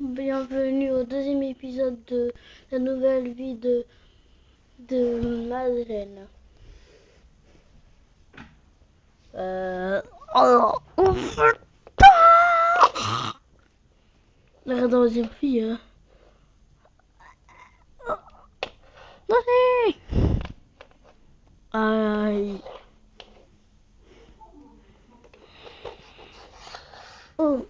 Bienvenue au deuxième épisode de la nouvelle vie de, de Madeleine. Euh... Oh, oh, La deuxième. Hein. Aïe. Oh.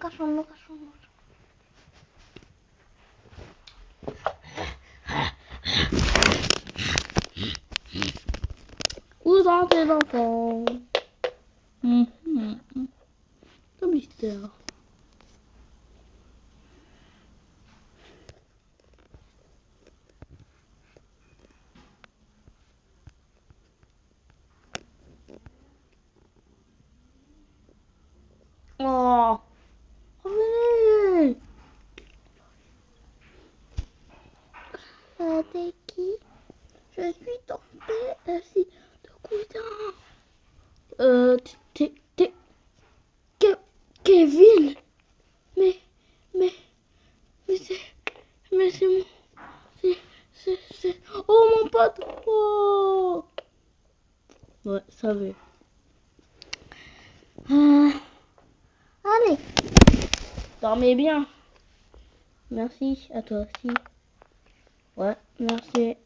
Cachorro, cachorro, cachorro. Où sont tes enfants? Hum, hum, hum. Le mystère. Oh t'es qui Je suis ton père, si ton cousin. Euh, t'es, t'es, Kevin Mais, mais, mais c'est, mais c'est mon, c'est, c'est, c'est, oh mon pote Oh Ouais, ça va. Euh, allez, dormez bien. Merci à toi aussi. Ouais, merci.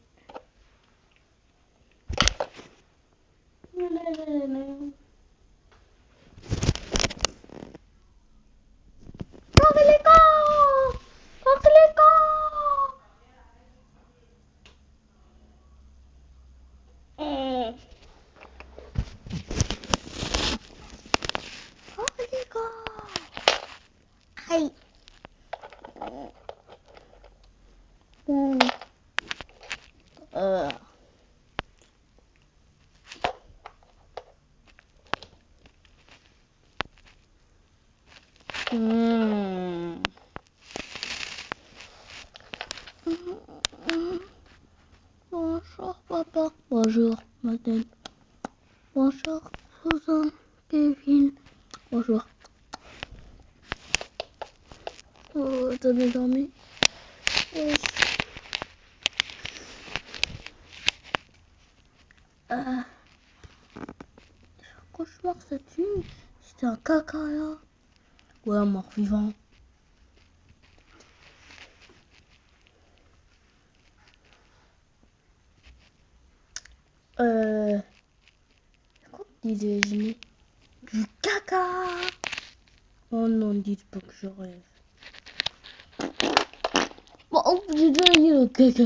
Hey. Mmh. Bonjour papa. Bonjour madame. Bonjour cousin Kevin. Bonjour. Oh, t'as bien dormi? Euh, cauchemar cette nuit, c'était un caca là. Ouais, mort vivant. Euh. Quoi disais Du caca Oh non, dites pas que je rêve. Bon, oh, j'ai eu le caca.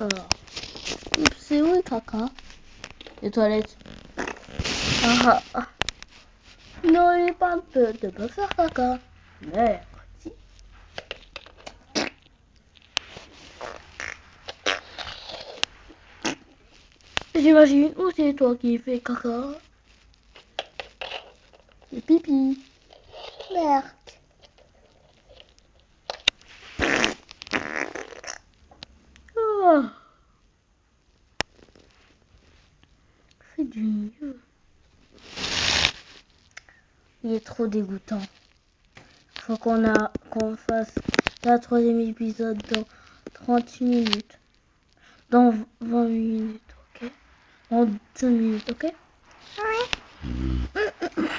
Alors. C'est où le caca? Les toilettes. Ah, ah. N'ayez pas peur de me faire caca. Merci. J'imagine où c'est toi qui fais caca. C'est pipi. Merde. Oh. C'est du est trop dégoûtant. Faut qu'on a qu'on fasse la troisième épisode dans 30 minutes. Dans 20 minutes, ok? Dans 5 minutes, ok? Oui.